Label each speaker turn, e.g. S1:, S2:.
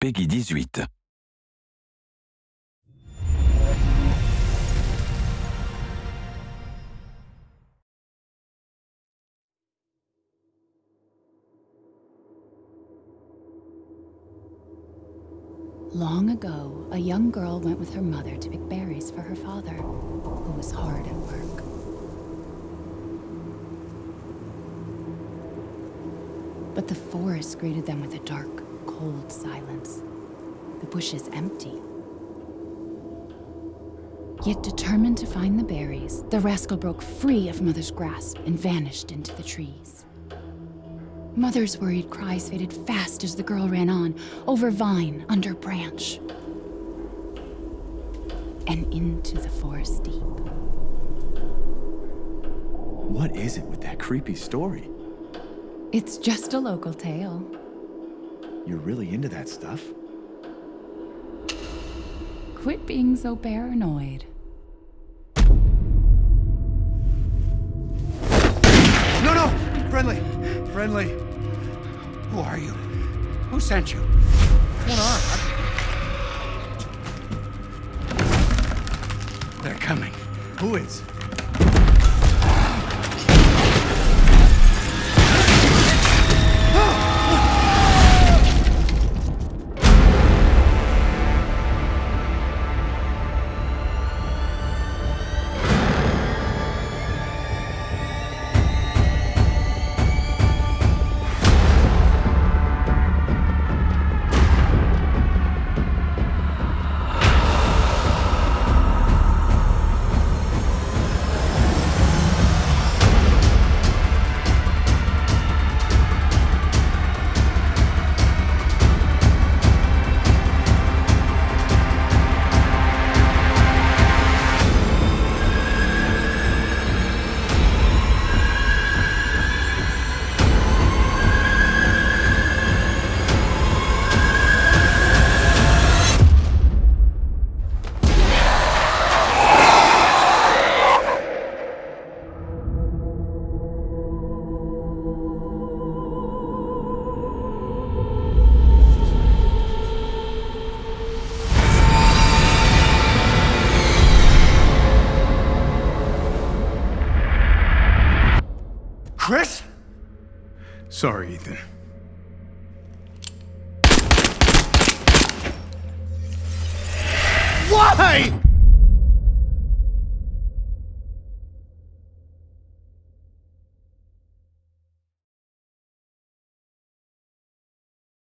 S1: PEGI 18.
S2: Long ago, a young girl went with her mother to pick berries for her father, who was hard at work. But the forest greeted them with a dark, cold silence. The bush is empty. Yet determined to find the berries, the rascal broke free of Mother's grasp and vanished into the trees. Mother's worried cries faded fast as the girl ran on, over vine, under branch, and into the forest deep.
S3: What is it with that creepy story?
S2: It's just a local tale.
S3: You're really into that stuff?
S2: Quit being so paranoid.
S4: No, no! Friendly! Friendly! Who are you? Who sent you? What's going on? They're coming.
S3: Who is?
S4: Chris? Sorry, Ethan. Why?